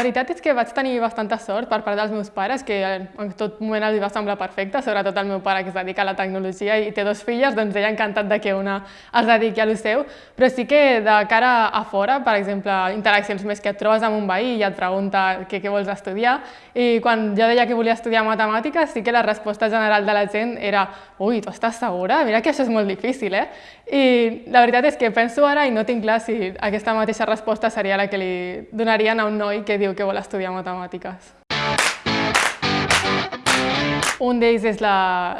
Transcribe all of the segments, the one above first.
Veritat és que vaig tenir bastanta sort per part dels meus pares, que en tot moment els va semblar perfecte, sobretot el meu pare que es dedica a la tecnologia i té dos filles, doncs ell encantat de que una es dediqui a lo seu, però sí que de cara a fora, per exemple, interaccions més que et trobes amb un veí i et pregunta què, què vols estudiar, i quan jo deia que volia estudiar matemàtiques, sí que la resposta general de la gent era ui, tu estàs segura? Mira que això és molt difícil, eh? I la veritat és que penso ara i no tinc clar si aquesta mateixa resposta seria la que li donarien a un noi que diu que vol estudiar matemàtiques. Un d'ells és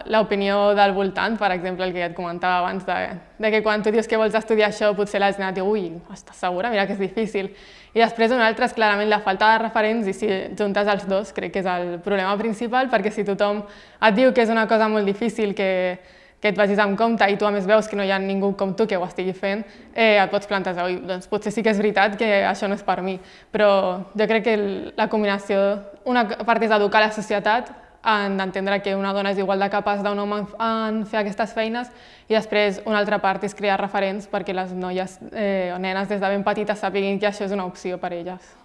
l'opinió del voltant, per exemple, el que ja et comentava abans, de, de que quan tu dius que vols estudiar això, potser la gent diu ui, estàs segura? Mira que és difícil. I després un altre és clarament la falta de referents i si juntes els dos crec que és el problema principal, perquè si tothom et diu que és una cosa molt difícil, que, que et vagis amb compte i tu a més veus que no hi ha ningú com tu que ho estigui fent, eh, et pots plantejar, oi, doncs potser sí que és veritat que això no és per mi, però jo crec que la combinació, una part és educar la societat, en d'entendre que una dona és igual de capaç d'un home en fer aquestes feines i després una altra part és crear referents perquè les noies eh, o nenes des de ben petites sapiguin que això és una opció per elles.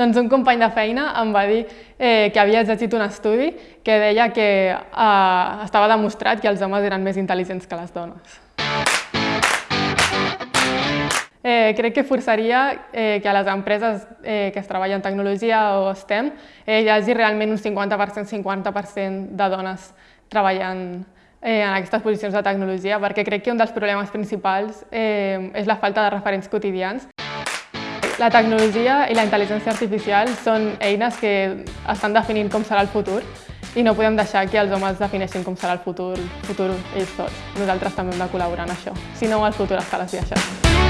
Doncs un company de feina em va dir eh, que havia llegit un estudi que deia que eh, estava demostrat que els homes eren més intel·ligents que les dones. Eh, crec que forçaria eh, que a les empreses eh, que es treballen en tecnologia o STEM eh, hi hagi realment un 50%, 50% de dones treballant eh, en aquestes posicions de tecnologia, perquè crec que un dels problemes principals eh, és la falta de referents quotidians. La tecnologia i la intel·ligència artificial són eines que estan definint com serà el futur i no podem deixar que els homes defineixin com serà el futur, futur ells sols. Nosaltres també hem de col·laborar en això, si no el futur les viaixes.